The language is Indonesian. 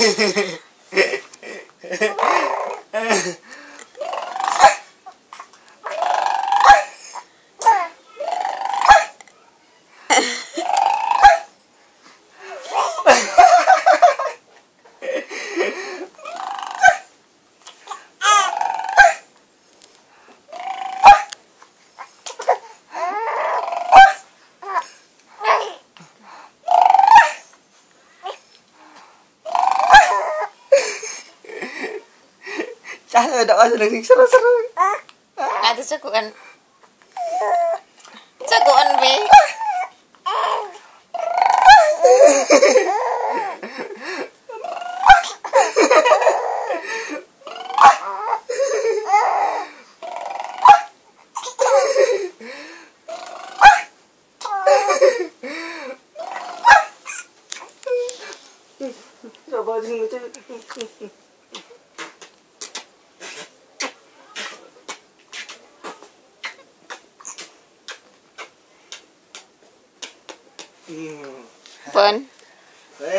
ハハハ。Cah ada apa sedang seru-seru. Ada cakuan. Cakuan be. Coba sing lucu. Fun. Eh?